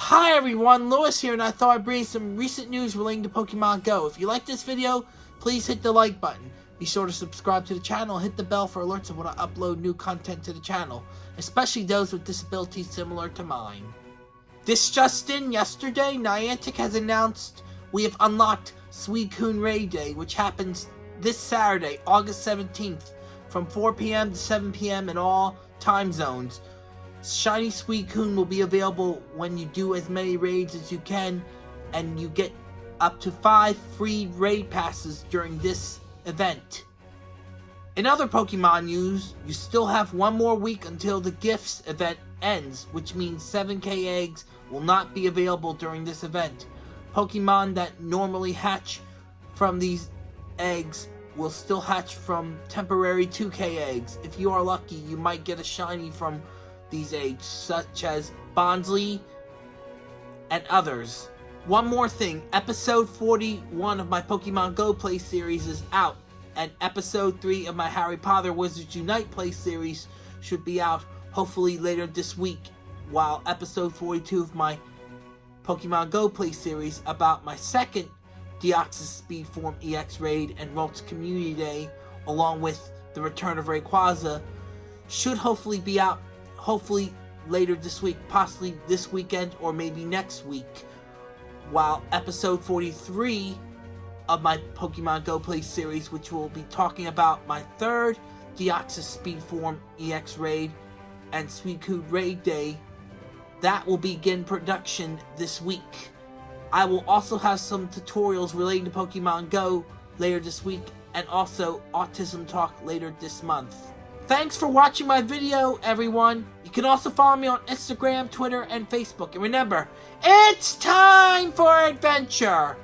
Hi everyone, Lewis here, and I thought I'd bring some recent news relating to Pokemon Go. If you like this video, please hit the like button. Be sure to subscribe to the channel hit the bell for alerts of when I upload new content to the channel, especially those with disabilities similar to mine. This just in, yesterday, Niantic has announced we have unlocked Suicune Raid Day, which happens this Saturday, August 17th, from 4pm to 7pm in all time zones. Shiny Suicune will be available when you do as many raids as you can, and you get up to 5 free raid passes during this event. In other Pokemon news, you still have one more week until the Gifts event ends, which means 7k eggs will not be available during this event. Pokemon that normally hatch from these eggs will still hatch from temporary 2k eggs. If you are lucky, you might get a shiny from these eggs, such as Bonsly and others. One more thing, episode 41 of my Pokemon Go play series is out, and episode 3 of my Harry Potter Wizards Unite play series should be out hopefully later this week, while episode 42 of my Pokemon Go play series about my second Deoxys Speed Form EX Raid and Ralts Community Day, along with the return of Rayquaza, should hopefully be out, hopefully later this week, possibly this weekend or maybe next week. While episode 43 of my Pokemon Go Play series, which will be talking about my third Deoxys Speed Form EX Raid and Suicune Raid Day, that will begin production this week. I will also have some tutorials relating to Pokemon Go later this week and also Autism Talk later this month. Thanks for watching my video, everyone. You can also follow me on Instagram, Twitter, and Facebook. And remember, it's time for adventure!